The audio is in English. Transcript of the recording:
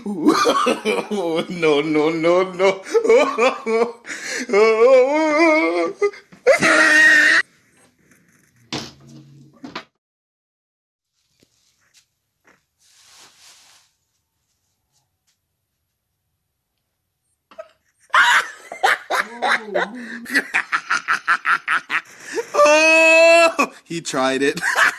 no, no, no, no. oh, he tried it.